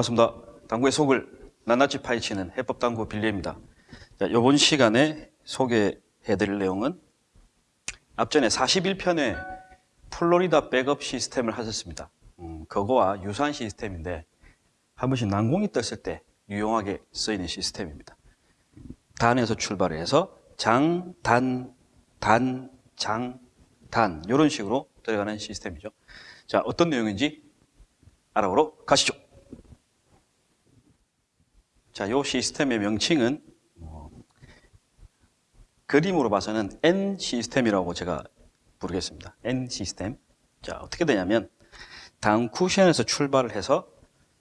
반갑습니다. 당구의 속을 낱낱이 파헤치는 해법당구 빌리입니다. 자, 이번 시간에 소개해드릴 내용은 앞전에 41편에 플로리다 백업 시스템을 하셨습니다. 음, 그거와 유사한 시스템인데 한 번씩 난공이 떴을 때 유용하게 쓰이는 시스템입니다. 단에서 출발 해서 장, 단, 단, 장, 단 이런 식으로 들어가는 시스템이죠. 자, 어떤 내용인지 알아보러 가시죠. 자, 이 시스템의 명칭은 어, 그림으로 봐서는 N 시스템이라고 제가 부르겠습니다. N 시스템. 자, 어떻게 되냐면 단 쿠션에서 출발을 해서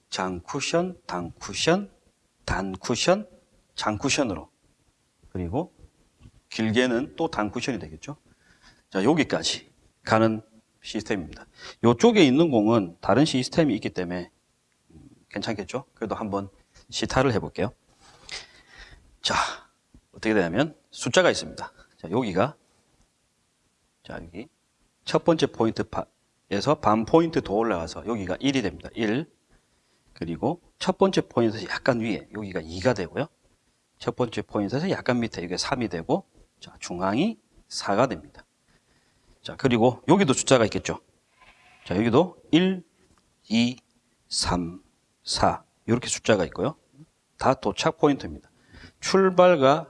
장 쿠션, 단 쿠션, 단 쿠션, 장 쿠션으로 그리고 길게는 또 단 쿠션이 되겠죠. 자, 여기까지 가는 시스템입니다. 이쪽에 있는 공은 다른 시스템이 있기 때문에 음, 괜찮겠죠? 그래도 한번 시타를 해볼게요. 자, 어떻게 되냐면 숫자가 있습니다. 자, 여기가 자, 여기 첫 번째 포인트에서 반 포인트 더 올라가서 여기가 1이 됩니다. 1. 그리고 첫 번째 포인트에서 약간 위에 여기가 2가 되고요. 첫 번째 포인트에서 약간 밑에 이게 3이 되고 자, 중앙이 4가 됩니다. 자, 그리고 여기도 숫자가 있겠죠. 자, 여기도 1, 2, 3, 4 이렇게 숫자가 있고요. 다 도착 포인트입니다. 출발과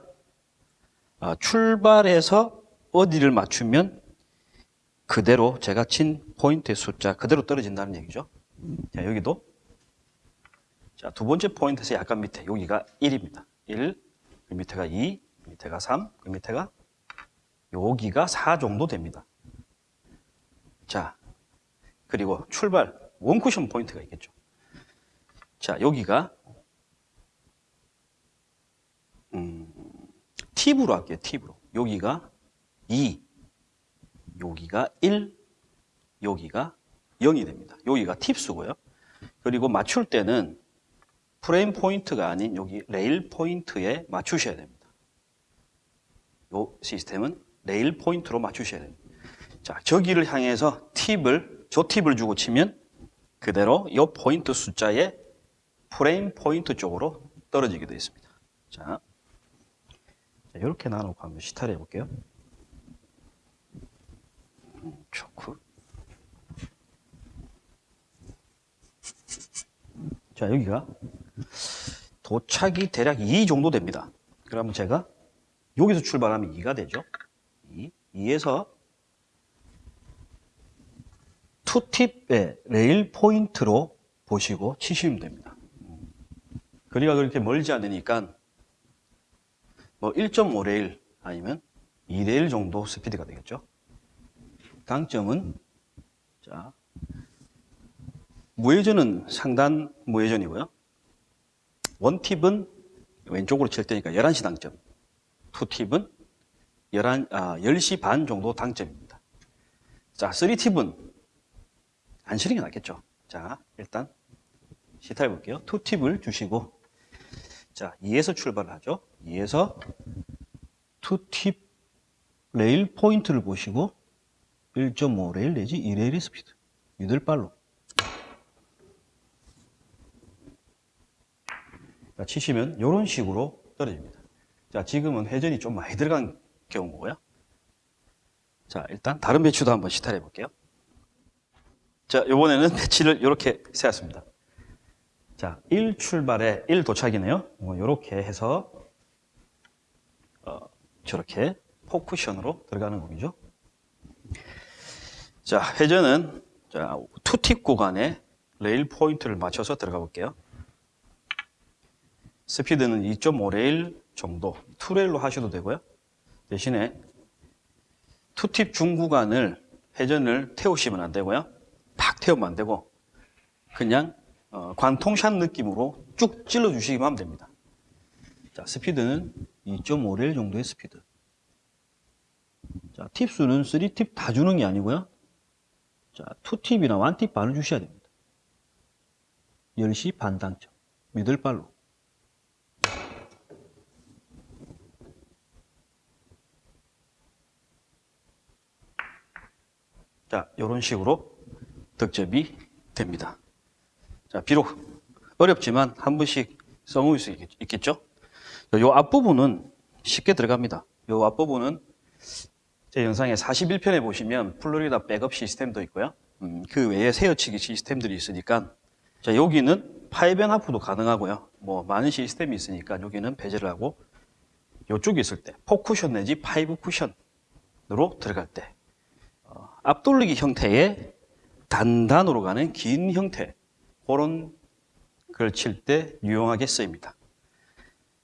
아, 출발해서 어디를 맞추면 그대로 제가 친 포인트의 숫자 그대로 떨어진다는 얘기죠. 자, 여기도 자, 두 번째 포인트에서 약간 밑에 여기가 1입니다. 1, 그 밑에가 2, 그 밑에가 3, 그 밑에가 여기가 4 정도 됩니다. 자, 그리고 출발 원쿠션 포인트가 있겠죠. 자, 여기가 음, 팁으로 할게요. 팁으로. 여기가 2, 여기가 1, 여기가 0이 됩니다. 여기가 팁수고요. 그리고 맞출 때는 프레임 포인트가 아닌 여기 레일 포인트에 맞추셔야 됩니다. 이 시스템은 레일 포인트로 맞추셔야 됩니다. 자, 저기를 향해서 팁을, 저 팁을 주고 치면 그대로 이 포인트 숫자에 프레임 포인트 쪽으로 떨어지게 되어 있습니다. 자, 자 이렇게 나눠놓고 한번 시타를 해볼게요. 음, 좋고. 자, 여기가 도착이 대략 2 정도 됩니다. 그러면 제가 여기서 출발하면 2가 되죠. 2. 2에서 투팁의 레일 포인트로 보시고 치시면 됩니다. 거리가 그렇게 멀지 않으니까 뭐 1.5레일 아니면 2레일 정도 스피드가 되겠죠. 강점은 자 무회전은 상단 무회전이고요. 원팁은 왼쪽으로 칠 때니까 11시 당점. 투팁은 11, 아, 10시 반 정도 당점입니다. 자, 3팁은 안게 낫겠죠. 자, 일단 시타 해 볼게요. two팁을 주시고 자, 2에서 출발을 하죠. 2에서 two팁 레일 포인트를 보시고 1.5 레일 내지 2레일의 스피드 middle follow로 자, 치시면 이런 식으로 떨어집니다. 자, 지금은 회전이 좀 많이 들어간 경우고요. 자, 일단 다른 배치도 한번 시타해 볼게요. 자, 이번에는 배치를 이렇게 세웠습니다. 자, 1 출발에 1 도착이네요. 이렇게 해서 어, 저렇게 four쿠션으로 들어가는 공이죠. 자, 회전은 자, two팁 구간에 레일 포인트를 맞춰서 들어가 볼게요. 스피드는 2.5레일 정도, 2레일로 하셔도 되고요. 대신에 two팁 중구간을 회전을 태우시면 안 되고요. 팍 태우면 안 되고 그냥 어, 관통샷 느낌으로 쭉 찔러 주시기만 하면 됩니다. 자, 스피드는 2.5레일 정도의 스피드. 자, 팁수는 3팁 다 주는 게 아니고요. 자, 2팁이나 1팁 반을 주셔야 됩니다. 10시 반 당점. middle follow로. 자, 이런 식으로 득점이 됩니다. 자, 비록 어렵지만 한 번씩 써볼 수 있겠- 있겠죠? 요 앞부분은 쉽게 들어갑니다. 요 앞부분은 제 영상에 41편에 보시면 플로리다 백업 시스템도 있고요. 음, 그 외에 세워치기 시스템들이 있으니까 자 여기는 five and half도 가능하고요. 뭐 많은 시스템이 있으니까 여기는 배제를 하고 요쪽에 있을 때 four쿠션 내지 five 쿠션으로 들어갈 때 어, 앞돌리기 형태의 단단으로 가는 긴 형태 그런 걸칠때 유용하게 쓰입니다.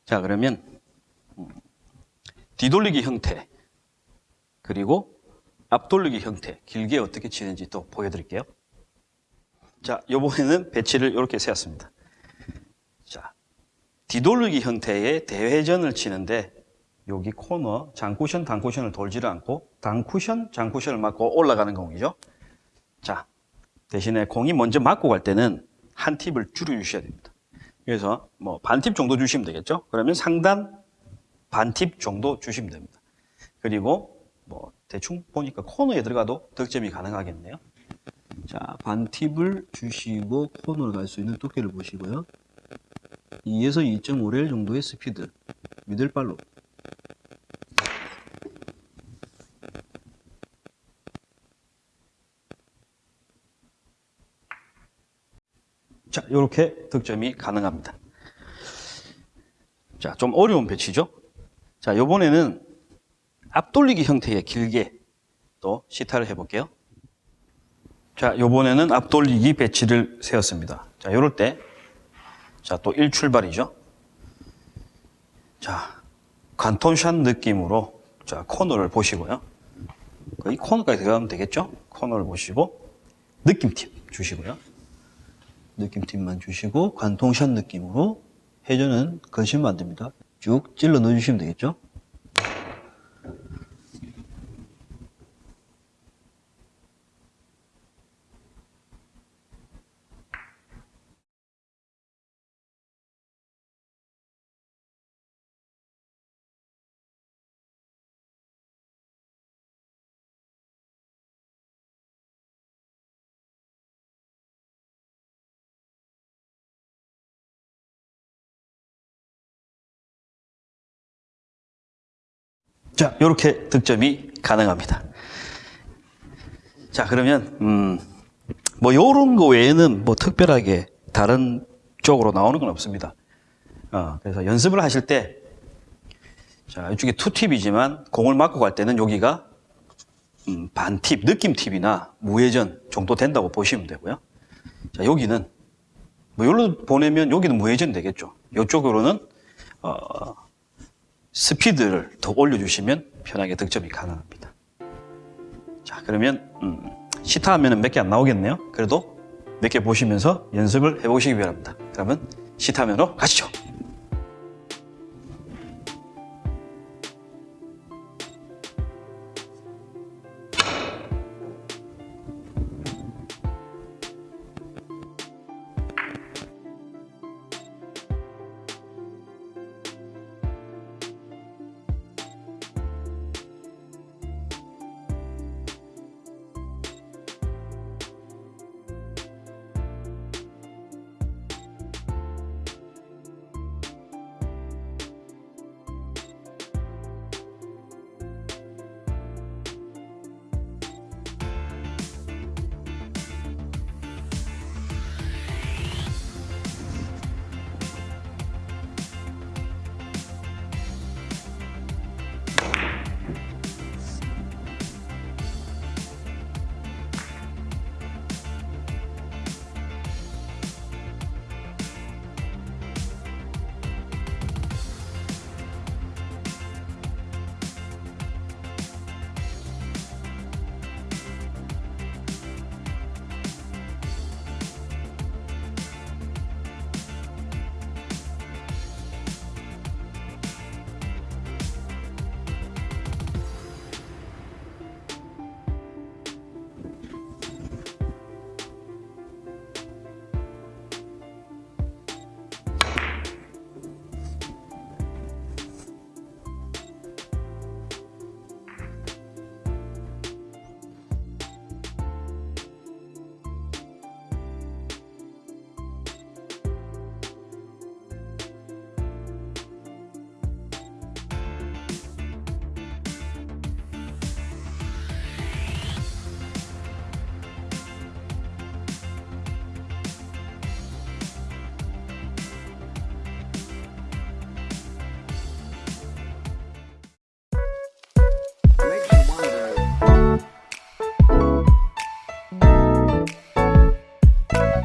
자 그러면 음, 뒤돌리기 형태 그리고 앞돌리기 형태 길게 어떻게 치는지 또 보여드릴게요. 자 이번에는 배치를 이렇게 세웠습니다. 자 뒤돌리기 형태의 대회전을 치는데 여기 코너 장쿠션 단쿠션을 돌지를 않고 단쿠션 장쿠션을 맞고 올라가는 공이죠. 자 대신에 공이 먼저 맞고 갈 때는 한 팁을 줄여 주셔야 됩니다. 그래서 뭐 반팁 정도 주시면 되겠죠. 그러면 상단 반팁 정도 주시면 됩니다. 그리고 뭐 대충 보니까 코너에 들어가도 득점이 가능하겠네요. 자, 반 팁을 주시고 코너를 갈수 있는 두께를 보시고요. 2에서 2.5레일 정도의 스피드 미들발로 자, 이렇게 득점이 가능합니다. 자, 좀 어려운 배치죠? 자, 요번에는 앞돌리기 형태의 길게 또 시타를 해볼게요. 자, 요번에는 앞돌리기 배치를 세웠습니다. 자, 요럴 때, 자, 또 1출발이죠. 자, 관톤샷 느낌으로, 자, 코너를 보시고요. 거의 코너까지 들어가면 되겠죠? 코너를 보시고, 느낌팁 주시고요. 느낌팁만 주시고, 관통샷 느낌으로 건시면 안 됩니다. 쭉 찔러 넣어주시면 되겠죠? 자, 이렇게 득점이 가능합니다. 자, 그러면 음, 뭐 요런 거 외에는 뭐 특별하게 다른 쪽으로 나오는 건 없습니다. 어, 그래서 연습을 하실 때 자, 이쪽에 투팁이지만 공을 맞고 갈 때는 여기가 음, 반팁, 느낌팁이나 무회전 정도 된다고 보시면 되고요. 자, 여기는 뭐 여기로 보내면 여기는 무회전 되겠죠. 이쪽으로는 어, 스피드를 더 올려주시면 편하게 득점이 가능합니다. 자, 그러면 음, 시타 하면은 몇 개 안 나오겠네요. 그래도 몇 개 보시면서 연습을 해보시기 바랍니다. 그러면 시타 면으로 가시죠.